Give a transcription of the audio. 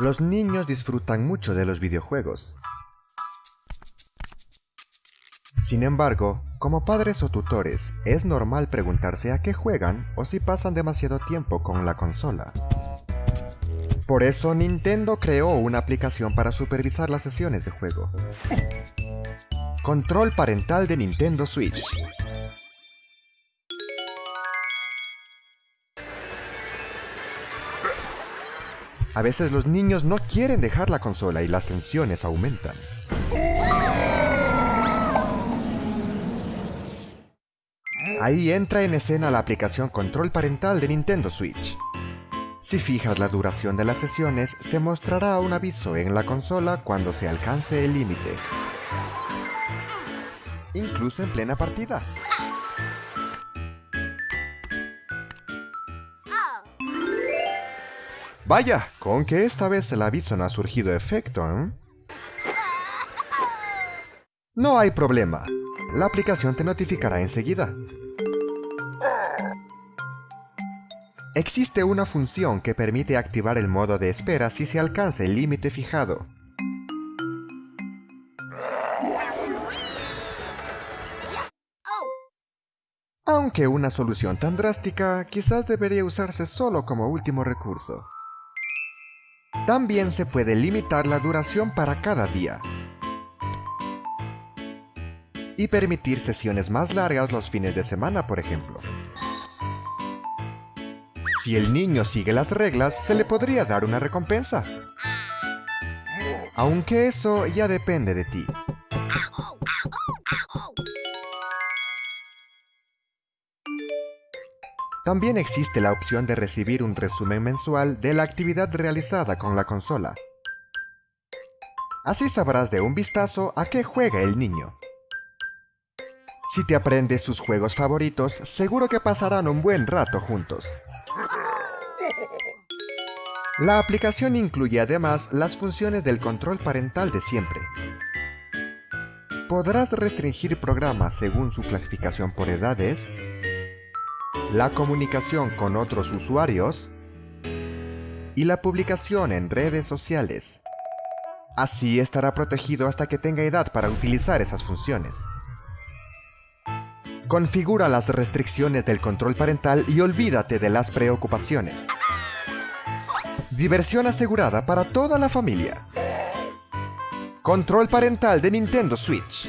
Los niños disfrutan mucho de los videojuegos. Sin embargo, como padres o tutores, es normal preguntarse a qué juegan o si pasan demasiado tiempo con la consola. Por eso Nintendo creó una aplicación para supervisar las sesiones de juego. Control parental de Nintendo Switch. A veces los niños no quieren dejar la consola y las tensiones aumentan. Ahí entra en escena la aplicación Control Parental de Nintendo Switch. Si fijas la duración de las sesiones, se mostrará un aviso en la consola cuando se alcance el límite. Incluso en plena partida. Vaya, con que esta vez el aviso no ha surgido efecto, ¿eh? No hay problema. La aplicación te notificará enseguida. Existe una función que permite activar el modo de espera si se alcanza el límite fijado. Aunque una solución tan drástica quizás debería usarse solo como último recurso. También se puede limitar la duración para cada día. Y permitir sesiones más largas los fines de semana, por ejemplo. Si el niño sigue las reglas, se le podría dar una recompensa. Aunque eso ya depende de ti. También existe la opción de recibir un resumen mensual de la actividad realizada con la consola. Así sabrás de un vistazo a qué juega el niño. Si te aprendes sus juegos favoritos, seguro que pasarán un buen rato juntos. La aplicación incluye además las funciones del control parental de siempre. Podrás restringir programas según su clasificación por edades, la comunicación con otros usuarios y la publicación en redes sociales. Así estará protegido hasta que tenga edad para utilizar esas funciones. Configura las restricciones del control parental y olvídate de las preocupaciones. Diversión asegurada para toda la familia. Control parental de Nintendo Switch.